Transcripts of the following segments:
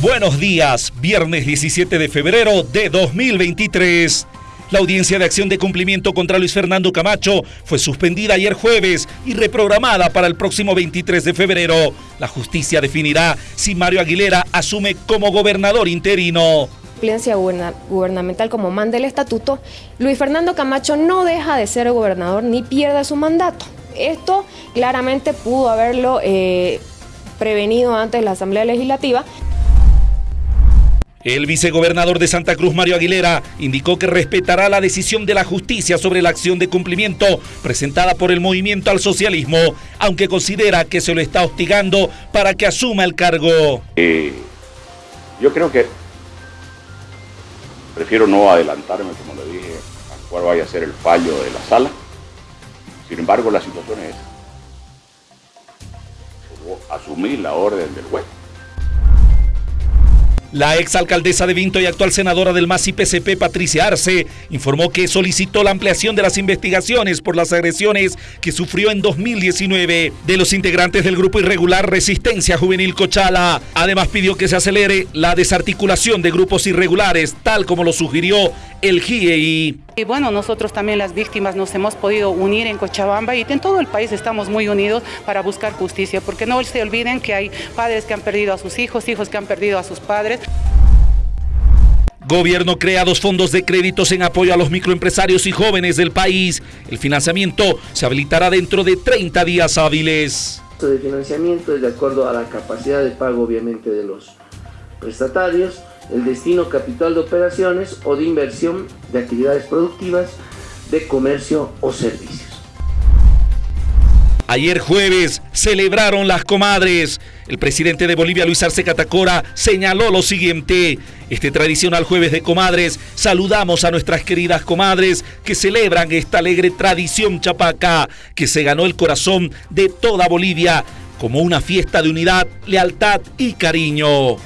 Buenos días, viernes 17 de febrero de 2023. La audiencia de acción de cumplimiento contra Luis Fernando Camacho fue suspendida ayer jueves y reprogramada para el próximo 23 de febrero. La justicia definirá si Mario Aguilera asume como gobernador interino gubernamental como manda el estatuto, Luis Fernando Camacho no deja de ser gobernador ni pierde su mandato. Esto claramente pudo haberlo eh, prevenido antes la Asamblea Legislativa. El vicegobernador de Santa Cruz, Mario Aguilera, indicó que respetará la decisión de la justicia sobre la acción de cumplimiento presentada por el movimiento al socialismo, aunque considera que se lo está hostigando para que asuma el cargo. Eh, yo creo que prefiero no adelantarme, como le dije, a cuál vaya a ser el fallo de la sala. Sin embargo, la situación es asumir la orden del juez. La exalcaldesa de Vinto y actual senadora del MAS PCP, Patricia Arce, informó que solicitó la ampliación de las investigaciones por las agresiones que sufrió en 2019 de los integrantes del grupo irregular Resistencia Juvenil Cochala. Además pidió que se acelere la desarticulación de grupos irregulares, tal como lo sugirió el GIEI. Y bueno, nosotros también las víctimas nos hemos podido unir en Cochabamba y en todo el país estamos muy unidos para buscar justicia, porque no se olviden que hay padres que han perdido a sus hijos, hijos que han perdido a sus padres. Gobierno crea dos fondos de créditos en apoyo a los microempresarios y jóvenes del país. El financiamiento se habilitará dentro de 30 días hábiles. El financiamiento es de acuerdo a la capacidad de pago obviamente de los prestatarios el destino capital de operaciones o de inversión de actividades productivas, de comercio o servicios. Ayer jueves celebraron las comadres. El presidente de Bolivia, Luis Arce Catacora, señaló lo siguiente. Este tradicional jueves de comadres, saludamos a nuestras queridas comadres que celebran esta alegre tradición chapaca que se ganó el corazón de toda Bolivia como una fiesta de unidad, lealtad y cariño.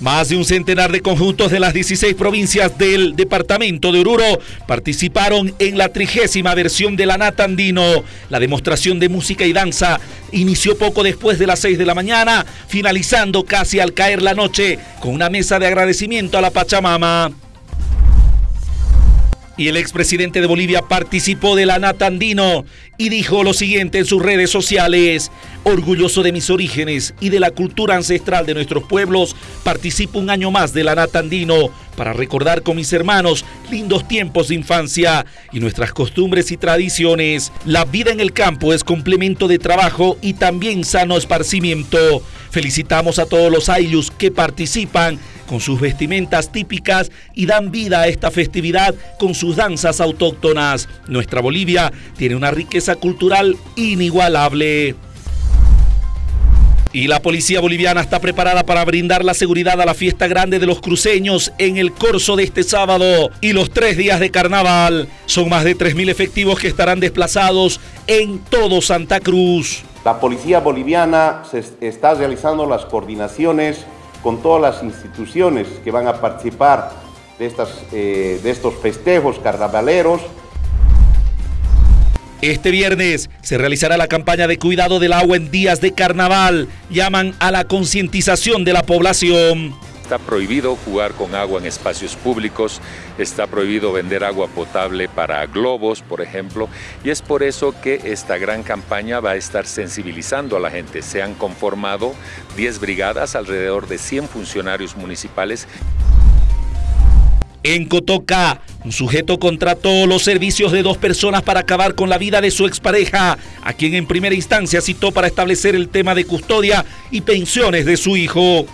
Más de un centenar de conjuntos de las 16 provincias del departamento de Oruro participaron en la trigésima versión de la Nata Andino. La demostración de música y danza inició poco después de las 6 de la mañana, finalizando casi al caer la noche con una mesa de agradecimiento a la Pachamama. Y el expresidente de Bolivia participó de la Nata Andino y dijo lo siguiente en sus redes sociales. Orgulloso de mis orígenes y de la cultura ancestral de nuestros pueblos, participo un año más de la Nata Andino para recordar con mis hermanos lindos tiempos de infancia y nuestras costumbres y tradiciones. La vida en el campo es complemento de trabajo y también sano esparcimiento. Felicitamos a todos los ayllus que participan con sus vestimentas típicas y dan vida a esta festividad con sus danzas autóctonas. Nuestra Bolivia tiene una riqueza cultural inigualable. Y la policía boliviana está preparada para brindar la seguridad a la fiesta grande de los cruceños en el curso de este sábado y los tres días de carnaval. Son más de 3.000 efectivos que estarán desplazados en todo Santa Cruz. La policía boliviana se está realizando las coordinaciones con todas las instituciones que van a participar de, estas, eh, de estos festejos carnavaleros este viernes se realizará la campaña de cuidado del agua en días de carnaval. Llaman a la concientización de la población. Está prohibido jugar con agua en espacios públicos, está prohibido vender agua potable para globos, por ejemplo, y es por eso que esta gran campaña va a estar sensibilizando a la gente. Se han conformado 10 brigadas, alrededor de 100 funcionarios municipales. En Cotoca, un sujeto contrató los servicios de dos personas para acabar con la vida de su expareja, a quien en primera instancia citó para establecer el tema de custodia y pensiones de su hijo.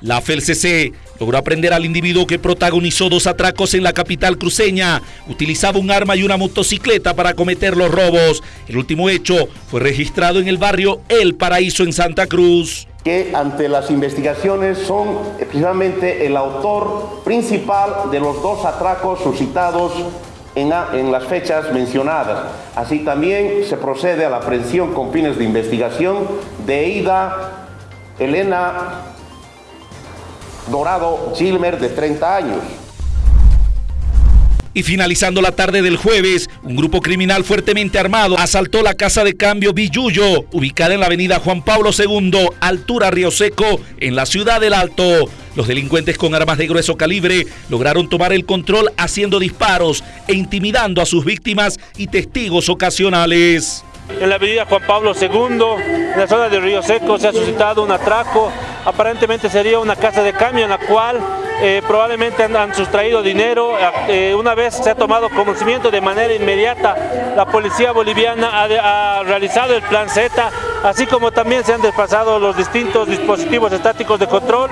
La FELCC logró aprender al individuo que protagonizó dos atracos en la capital cruceña. Utilizaba un arma y una motocicleta para cometer los robos. El último hecho fue registrado en el barrio El Paraíso en Santa Cruz que ante las investigaciones son precisamente el autor principal de los dos atracos suscitados en, en, las fechas mencionadas. Así también se procede a la aprehensión con fines de investigación de Ida Elena Dorado Gilmer, de 30 años. Y finalizando la tarde del jueves, Un grupo criminal fuertemente armado asaltó la casa de cambio Villuyo, ubicada en la avenida Juan Pablo II, altura Río Seco, en la ciudad del Alto. Los delincuentes con armas de grueso calibre lograron tomar el control haciendo disparos e intimidando a sus víctimas y testigos ocasionales. En la avenida Juan Pablo II, en la zona de Río Seco, se ha suscitado un atraco. Aparentemente sería una casa de cambio en la cual eh, probablemente han, sustraído dinero. Eh, una vez se ha tomado conocimiento de manera inmediata, la policía boliviana ha, ha, realizado el plan Z, así como también se han desplazado los distintos dispositivos estáticos de control